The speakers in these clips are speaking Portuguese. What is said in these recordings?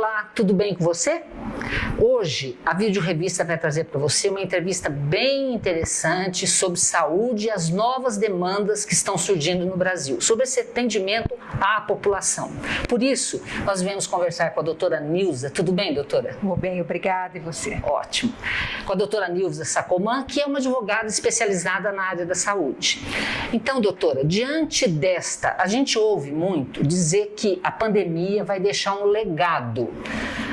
Olá, tudo bem com você? Hoje a Vídeo Revista vai trazer para você uma entrevista bem interessante sobre saúde e as novas demandas que estão surgindo no Brasil, sobre esse atendimento à população. Por isso, nós viemos conversar com a doutora Nilza. Tudo bem, doutora? Tudo bem, obrigada. E você? Ótimo. Com a doutora Nilza Sacoman, que é uma advogada especializada na área da saúde. Então, doutora, diante desta, a gente ouve muito dizer que a pandemia vai deixar um legado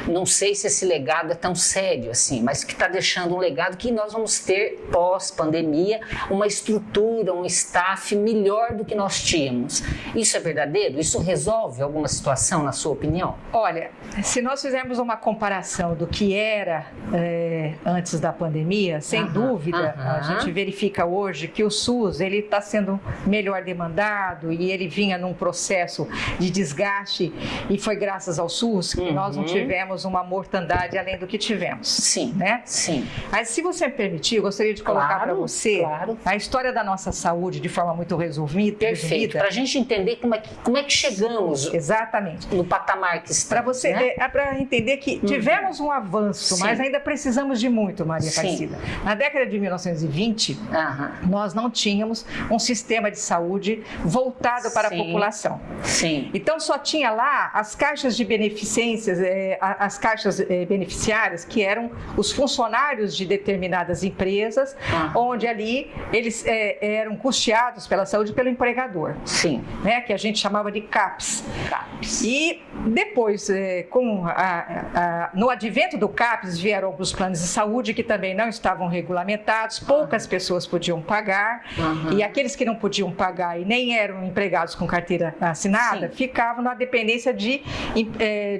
não sei se esse legado é tão sério assim, mas que está deixando um legado que nós vamos ter pós-pandemia uma estrutura, um staff melhor do que nós tínhamos. Isso é verdadeiro? Isso resolve alguma situação, na sua opinião? Olha, se nós fizermos uma comparação do que era é, antes da pandemia, sem dúvida, a gente verifica hoje que o SUS ele está sendo melhor demandado e ele vinha num processo de desgaste e foi graças ao SUS que uhum. nós não tivemos tivemos uma mortandade além do que tivemos. Sim. Né? Sim. Mas se você me permitir, eu gostaria de colocar claro, para você claro. a história da nossa saúde de forma muito resumida. Perfeito. Para a gente entender como é que, como é que chegamos Exatamente. no patamar que estamos. Para você né? é, para entender que uhum. tivemos um avanço, Sim. mas ainda precisamos de muito, Maria Aparecida. Na década de 1920, uhum. nós não tínhamos um sistema de saúde voltado para Sim. a população. Sim. Então só tinha lá as caixas de beneficências, é, as caixas eh, beneficiárias, que eram os funcionários de determinadas empresas, ah. onde ali eles eh, eram custeados pela saúde pelo empregador. Sim. Né, que a gente chamava de CAPS. CAPS. E depois, eh, com a, a, no advento do CAPS, vieram os planos de saúde que também não estavam regulamentados, poucas ah. pessoas podiam pagar, e aqueles que não podiam pagar e nem eram empregados com carteira assinada, Sim. ficavam na dependência de,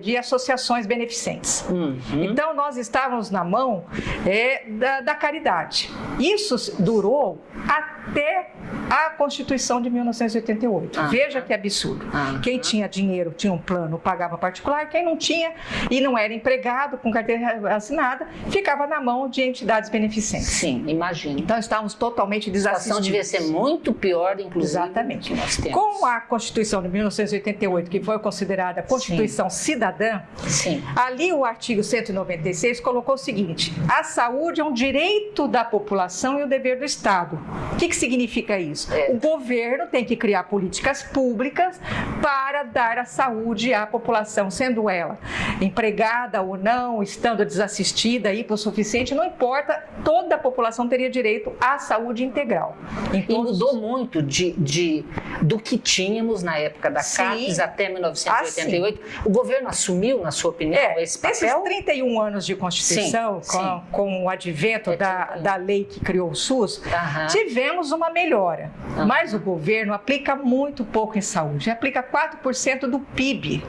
de associações beneficiárias beneficentes. Uhum. Então, nós estávamos na mão é, da, da caridade. Isso durou até a Constituição de 1988. Ah. Veja que absurdo. Ah. Quem tinha dinheiro tinha um plano, pagava particular, quem não tinha e não era empregado com carteira assinada, ficava na mão de entidades beneficentes. Sim, imagino. Então estávamos totalmente desassistidos. A situação devia ser muito pior, inclusive. Exatamente. Com a Constituição de 1988, que foi considerada Constituição Sim. Cidadã, Sim. ali o artigo 196 colocou o seguinte: a saúde é um direito da população e o dever do Estado. O que, que significa isso? É. O governo tem que criar políticas públicas para dar a saúde à população, sendo ela empregada ou não, estando desassistida, hipossuficiente, não importa, toda a população teria direito à saúde integral. E mudou muito de, de, do que tínhamos na época da Sim. CAPES até 1988. Ah, o governo assumiu, na sua opinião, é, esse papel? Esses 31 anos de Constituição, sim, com, sim. com, o advento é da, da lei que criou o SUS, tivemos uma melhora. Mas o governo aplica muito pouco em saúde, aplica 4% do PIB.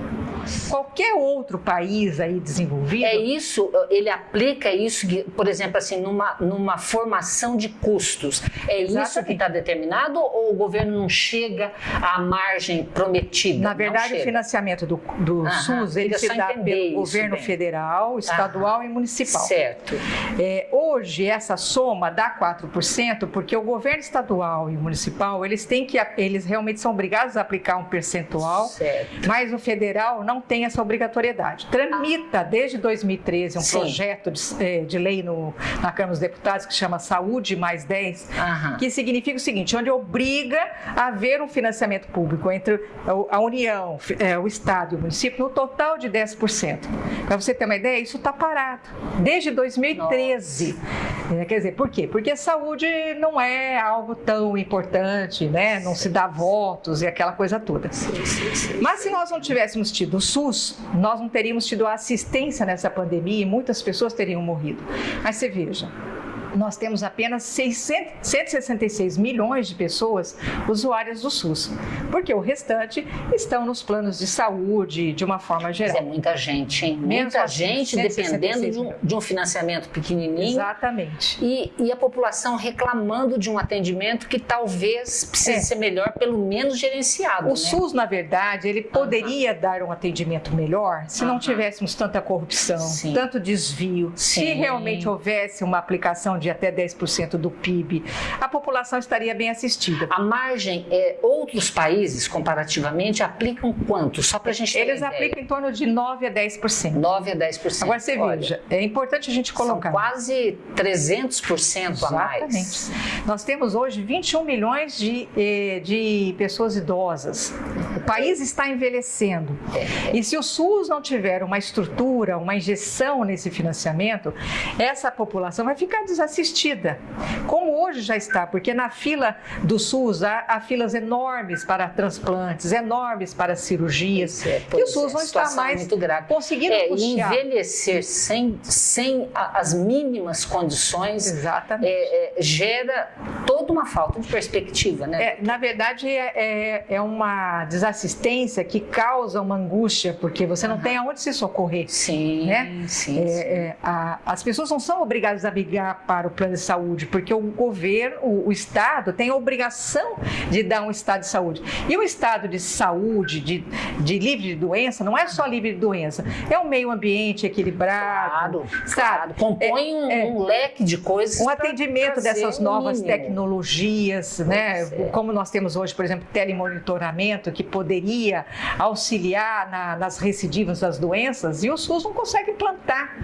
Qualquer outro país aí desenvolvido. É isso, ele aplica isso, por exemplo, assim, numa, numa formação de custos. É Exatamente. isso que está determinado ou o governo não chega à margem prometida? Na verdade, o financiamento do, do Aham, SUS ele se dá pelo governo bem. federal, estadual Aham. e municipal. Certo. É, hoje, essa soma dá 4%, porque o governo estadual e municipal, eles têm que, eles realmente são obrigados a aplicar um percentual, certo. mas o federal não tem essa obrigatoriedade. Tramita desde 2013 um Sim. projeto de, eh, de, lei no, na Câmara dos Deputados que chama Saúde mais 10, Aham. que significa o seguinte, onde obriga a haver um financiamento público entre a União, eh, o Estado e o município no total de 10%. Para você ter uma ideia, isso está parado desde 2013. É, quer dizer, por quê? Porque a saúde não é algo tão importante, né? Não se dá votos e aquela coisa toda. Mas se nós não tivéssemos tido SUS, nós não teríamos tido assistência nessa pandemia e muitas pessoas teriam morrido. Mas você veja, nós temos apenas 600, 166 milhões de pessoas usuárias do SUS, porque o restante estão nos planos de saúde de uma forma geral. Mas é muita gente, hein? Muita assim, gente dependendo de um, de um, financiamento pequenininho. Exatamente. E, e, a população reclamando de um atendimento que talvez precise é. ser melhor, pelo menos gerenciado. O né? SUS, na verdade, ele poderia dar um atendimento melhor se não tivéssemos tanta corrupção, Sim. tanto desvio, Sim. se realmente houvesse uma aplicação de saúde até 10% do PIB, a população estaria bem assistida. A margem, é, outros países, comparativamente, aplicam quanto? Só para a gente ter Eles aplicam em torno de 9 a 10%. 9 a 10%. Agora você Olha, veja, é importante a gente colocar. São quase 300% Exatamente. a mais. Nós temos hoje 21 milhões de, eh, de pessoas idosas. O país está envelhecendo. É. E se o SUS não tiver uma estrutura, uma injeção nesse financiamento, essa população vai ficar desassistida. Como hoje já está, porque na fila do SUS há, há filas enormes para transplantes, enormes para cirurgias. É, e o SUS é, não está mais conseguindo é, puxar. envelhecer sem, sem as mínimas condições Exatamente. É, é, gera toda uma falta de perspectiva, né? É, na verdade, é, é, é, uma desassistência que causa uma angústia, porque você não uhum. tem aonde se socorrer. Sim, né? sim. Sim. A, as pessoas não são obrigadas a brigar para o plano de saúde, porque o governo, o, o Estado, tem a obrigação de dar um estado de saúde. E o estado de saúde, de, de livre de doença, não é só livre de doença, é um meio ambiente equilibrado. Claro, sabe? Claro. Compõe um, um leque de coisas. Um atendimento dessas novas tecnologias, né? É. Como nós temos hoje, por exemplo, telemonitoramento, que poderia auxiliar na, nas recidivas das doenças, e o SUS não consegue implantar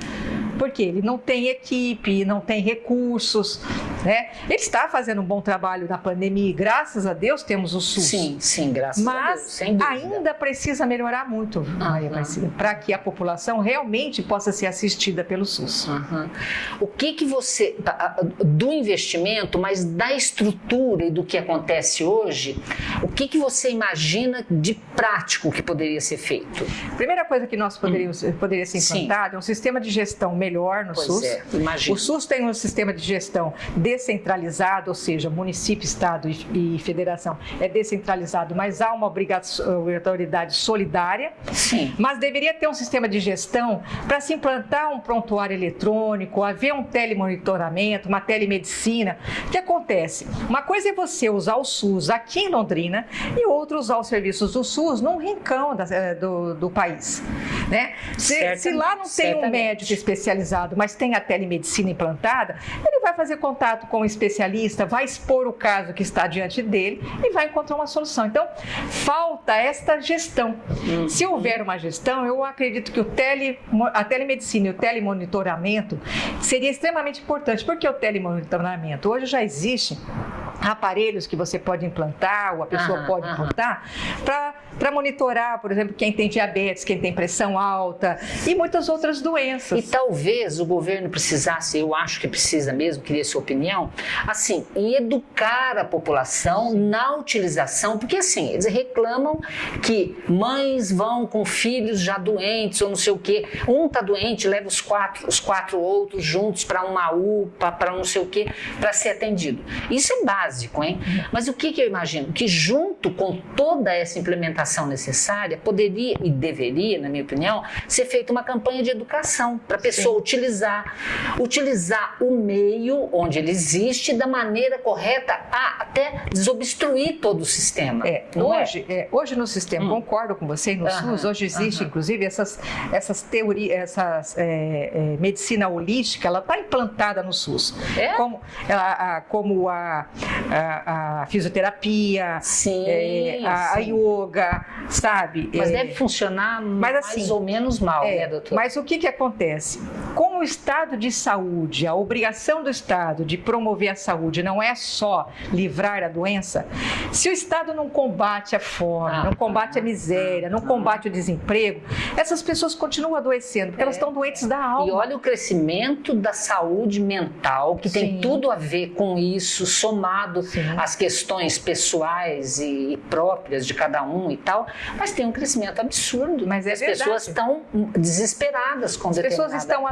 porque ele não tem equipe, não tem recursos, né? Ele está fazendo um bom trabalho na pandemia e graças a Deus temos o SUS. Sim, sim, graças Mas a Deus. Mas ainda precisa melhorar muito, Maria para que a população realmente possa ser assistida pelo SUS. Uhum. O que que você do investimento, mas da estrutura e do que acontece hoje, o que que você imagina de prático que poderia ser feito? Primeira coisa que nós poderíamos hum. poderia ser implantado sim. é um sistema de gestão melhor no pois SUS. É. O SUS tem um sistema de gestão descentralizado, ou seja, município, estado e, e federação é descentralizado, mas há uma obrigatoriedade solidária. Sim. Mas deveria ter um sistema de gestão para se implantar um prontuário eletrônico, haver um telemonitoramento, uma telemedicina. O que acontece? Uma coisa é você usar o SUS aqui em Londrina e outra usar os serviços do SUS num rincão da, eh, do, do, país. Né? Se, se lá não tem um médico especializado, mas tem a telemedicina implantada, ele vai fazer contato com o um especialista, vai expor o caso que está diante dele e vai encontrar uma solução. Então, falta esta gestão. Uhum. Se houver uma gestão, eu acredito que o tele, a telemedicina e o telemonitoramento seria extremamente importante. Por que o telemonitoramento? Hoje já existe aparelhos que você pode implantar, ou a pessoa aham, pode implantar, para monitorar, por exemplo, quem tem diabetes, quem tem pressão alta e muitas outras doenças. E talvez o governo precisasse, eu acho que precisa mesmo, queria sua opinião, assim, em educar a população na utilização, porque assim, eles reclamam que mães vão com filhos já doentes ou não sei o quê, um tá doente, leva os quatro, os quatro outros juntos para uma UPA, para não sei o quê, para ser atendido. Isso é básico básico, hein? Mas o que, que eu imagino? Que junto com toda essa implementação necessária, poderia e deveria, na minha opinião, ser feita uma campanha de educação para a pessoa Sim. utilizar, utilizar o meio onde ele existe da maneira correta, a até desobstruir todo o sistema. É, é? hoje, é? É, hoje no sistema, hum. concordo com você, no SUS, hoje existe inclusive essas, essas teorias, essas é, é, medicina holística, ela está implantada no SUS. Como, ela, a, como a, a, a fisioterapia, sim, é, a, a, yoga, sabe? Mas é, deve funcionar mas, assim, mais ou menos mal, é, né, doutor? Mas o que, que acontece? Com o estado de saúde, a obrigação do Estado de promover a saúde não é só livrar a doença, se o Estado não combate a fome, ah, não combate a miséria, não combate o desemprego, essas pessoas continuam adoecendo, porque elas é. estão doentes da alma. E olha o crescimento da saúde mental, que Sim. tem tudo a ver com isso, somado Sim. as questões pessoais e próprias de cada um e tal, mas tem um crescimento absurdo. Mas é as verdade. pessoas estão desesperadas com As pessoas estão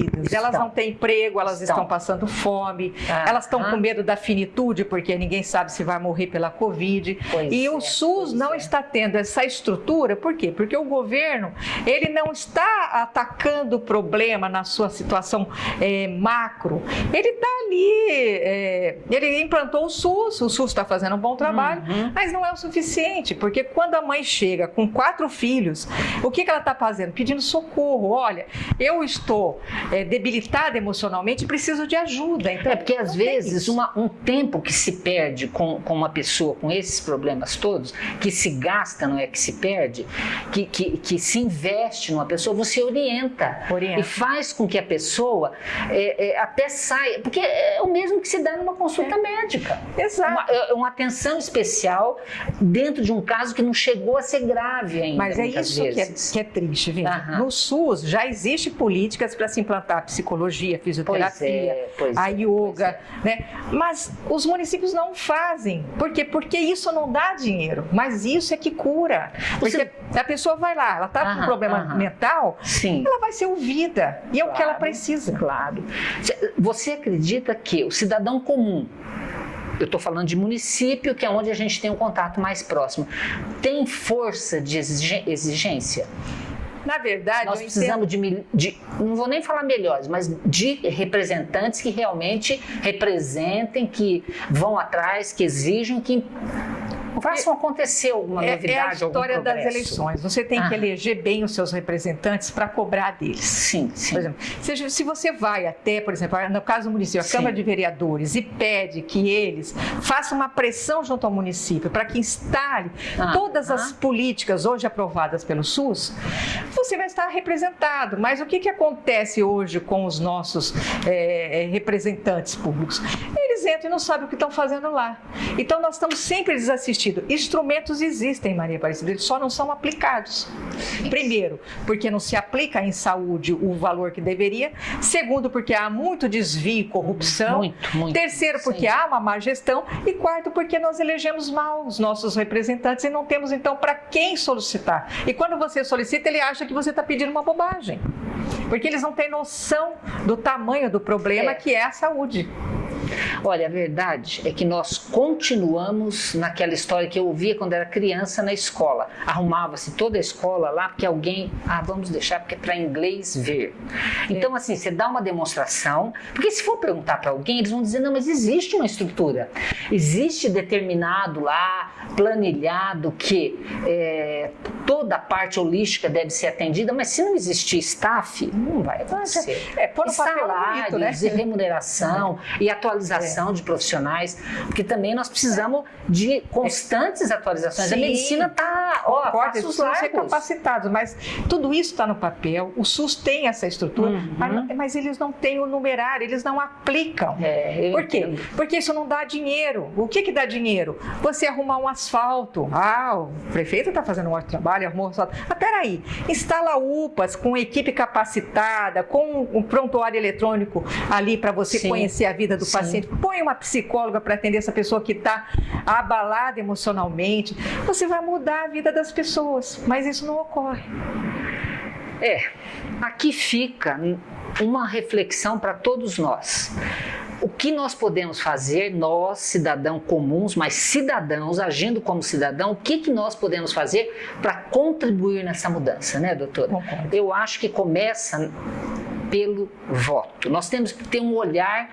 estão. elas não têm emprego, elas estão, estão passando fome, ah, elas estão ah. com medo da finitude, porque ninguém sabe se vai morrer pela Covid. Pois e é, o SUS não é. está tendo essa estrutura, por quê? Porque o governo ele não está atacando o problema na sua situação é, macro, ele está ali, é, ele implantou o SUS, o SUS está fazendo um bom trabalho, uhum. mas não é o suficiente, porque quando a mãe chega com quatro filhos, o que, que ela está fazendo? Pedindo socorro. Olha, eu estou é, debilitada emocionalmente e preciso de ajuda. Então, é porque às vezes uma, um tempo que se perde com, com uma pessoa com esses problemas todos, que se gasta, não é que se perde, que, que, que se investe numa pessoa, você orienta, orienta. e faz com que a pessoa é, é, até saia, porque é o mesmo que se dá numa consulta é. médica. Exato. Uma, é, uma, atenção especial dentro de um caso que não chegou a ser grave ainda. Mas é isso que é, que é, triste, viu? No SUS já existe políticas para se implantar psichologia, fisioterapia, é, a yoga, né? Mas os municípios não fazem. Por quê? Porque isso não dá dinheiro, mas isso é que cura. Porque Você... a pessoa vai lá, ela está com um problema mental, Sim. ela vai ser ouvida. E é claro, o que ela precisa. Claro. Você acredita que o cidadão comum, eu estou falando de município, que é onde a gente tem um contato mais próximo, tem força de exigência? Na verdade, nós precisamos de, de, não vou nem falar melhores, mas de representantes que realmente representem, que vão atrás, que exijam, que Façam acontecer alguma é, novidade, É a história das eleições. Você tem ah. que eleger bem os seus representantes para cobrar deles. Sim, sim. Por exemplo, se, se, você vai até, por exemplo, no caso do município, a sim. Câmara de Vereadores, e pede que eles façam uma pressão junto ao município para que instale ah. todas ah. as políticas hoje aprovadas pelo SUS, você vai estar representado. Mas o que, que acontece hoje com os nossos é, representantes públicos? Eles entram e não sabem o que estão fazendo lá. Então, nós estamos sempre desassistindo sentido, instrumentos existem, Maria Aparecida, eles só não são aplicados. Primeiro, porque não se aplica em saúde o valor que deveria. Segundo, porque há muito desvio e corrupção. Muito, muito. Terceiro, porque Sim. há uma má gestão. E quarto, porque nós elegemos mal os nossos representantes e não temos, então, para quem solicitar. E quando você solicita, ele acha que você está pedindo uma bobagem. Porque eles não têm noção do tamanho do problema é. que é a saúde. Olha, a verdade é que nós continuamos naquela história que eu ouvia quando era criança na escola. Arrumava-se toda a escola lá porque alguém, ah, vamos deixar porque é para inglês ver. Então, assim, você dá uma demonstração, porque se for perguntar para alguém, eles vão dizer: não, mas existe uma estrutura, existe determinado lá, planilhado que é, toda a parte holística deve ser atendida, mas se não existir staff, não vai acontecer. É, pôr no Salários, bonito, né? e remuneração e atualização atualização é. de profissionais, porque também nós precisamos de constantes atualizações. Sim. A medicina está, ó, Concordo, passos largos. ser capacitados, mas tudo isso está no papel, o SUS tem essa estrutura, uhum. mas, mas, eles não têm o numerário, eles não aplicam. É, Por quê? Entendo. Porque isso não dá dinheiro. O que que dá dinheiro? Você arrumar um asfalto. Ah, o prefeito está fazendo um ótimo trabalho, arrumou um asfalto. Mas peraí, instala UPAs com equipe capacitada, com um prontuário eletrônico ali para você Sim. conhecer a vida do Sim paciente, põe uma psicóloga para atender essa pessoa que está abalada emocionalmente. Você vai mudar a vida das pessoas, mas isso não ocorre. É, aqui fica uma reflexão para todos nós. O que nós podemos fazer, nós, cidadãos comuns, mas cidadãos, agindo como cidadão, o que, que nós podemos fazer para contribuir nessa mudança, né, doutora? Concordo. Eu acho que começa pelo voto. Nós temos que ter um olhar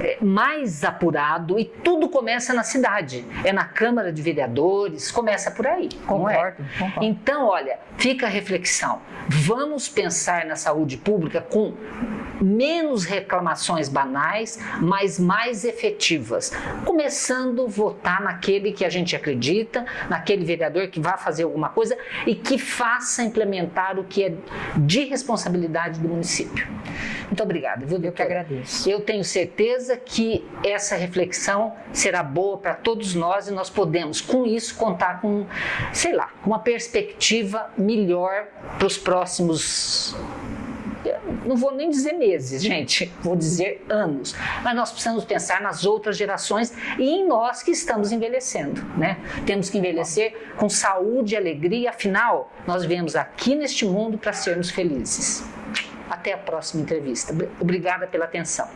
é, mais apurado e tudo começa na cidade. É na Câmara de Vereadores, começa por aí. Concordo, é? concordo. Então, olha, fica a reflexão. Vamos pensar na saúde pública com menos reclamações banais, mas mais efetivas. Começando a votar naquele que a gente acredita, naquele vereador que vai fazer alguma coisa e que faça implementar o que é de responsabilidade do município. Muito obrigada, viu, Eu que agradeço. Eu tenho certeza que essa reflexão será boa para todos nós e nós podemos, com isso, contar com, sei lá, uma perspectiva melhor para os próximos não vou nem dizer meses, gente, vou dizer anos. Mas nós precisamos pensar nas outras gerações e em nós que estamos envelhecendo, né? Temos que envelhecer com saúde e alegria, afinal, nós viemos aqui neste mundo para sermos felizes. Até a próxima entrevista. Obrigada pela atenção.